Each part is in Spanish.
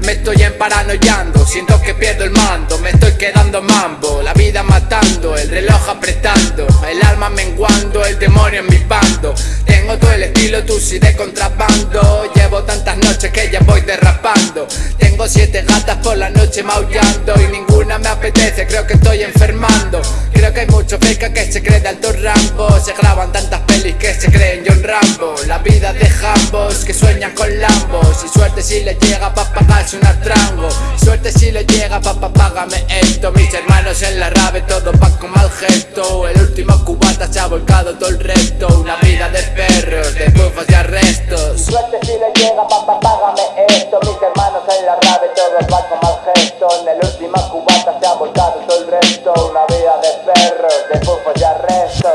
me estoy emparanoyando, siento que pierdo el mando, me estoy quedando mambo La vida matando, el reloj apretando, el alma menguando, el demonio en mi bando. Tengo todo el estilo tusi de contrabando, llevo tantas noches que ya voy derrapando. Tengo siete gatas por la noche maullando y ninguna me apetece, creo que estoy enfermando. Creo que hay muchos fake que se creen de alto Rambo, se graban tantas pelis que se creen John Rambo. La vida de jambos que sueñan con lambos y suerte si le llega pa' pagarse un atrango Suerte si le llega papá págame esto. Mis hermanos en la rave todo pa' con mal gesto. El último cubata se ha volcado todo el resto. Una vida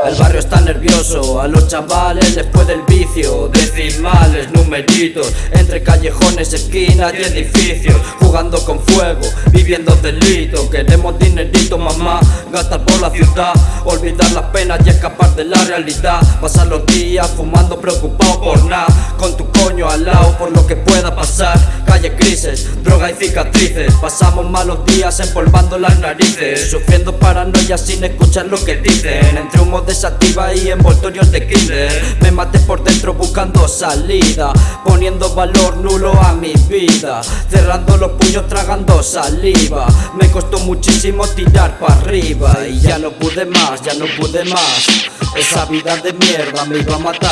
El barrio está nervioso, a los chavales después del vicio. Decimales, numeritos, entre callejones, esquinas y edificios. Jugando con fuego, viviendo delito. Queremos dinerito mamá, gastar por la ciudad. Olvidar las penas y escapar de la realidad. Pasar los días fumando preocupado por nada. Con tu coño al lado por lo que pueda pasar Calle Pasamos malos días empolvando las narices. Sufriendo paranoia sin escuchar lo que dicen. Entre humo desativa y envoltorios de killer Me maté por dentro buscando salida. Poniendo valor nulo a mi vida. Cerrando los puños tragando saliva. Me costó muchísimo tirar para arriba. Y ya no pude más, ya no pude más. Esa vida de mierda me iba a matar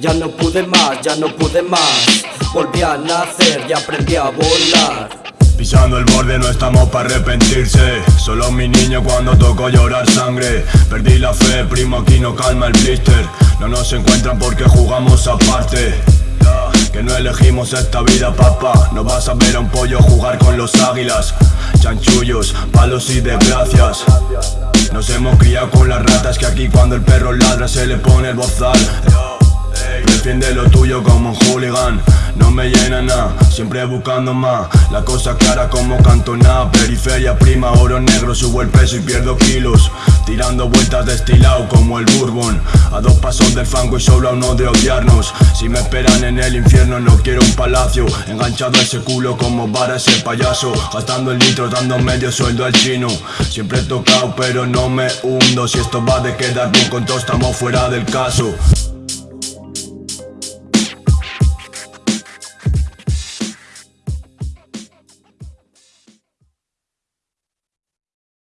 Ya no pude más, ya no pude más. Volví a nacer y aprendí a volar. Pisando el borde no estamos para arrepentirse. Solo mi niño cuando tocó llorar sangre. Perdí la fe, primo aquí no calma el blister. No nos encuentran porque jugamos aparte. Que no elegimos esta vida, papá. No vas a ver a un pollo jugar con los águilas. Chanchullos, palos y desgracias. Nos hemos criado con las ratas Que aquí cuando el perro ladra se le pone el bozal Defiende lo tuyo como un hooligan. No me llena nada, siempre buscando más. La cosa clara como cantona Periferia prima, oro negro Subo el peso y pierdo kilos. Tirando vueltas destilado como el bourbon. A dos pasos del fango y solo uno de odiarnos. Si me esperan en el infierno no quiero un palacio. Enganchado a ese culo como vara ese payaso. Gastando el litro dando medio sueldo al chino. Siempre he tocado pero no me hundo. Si esto va de quedar bien con todo estamos fuera del caso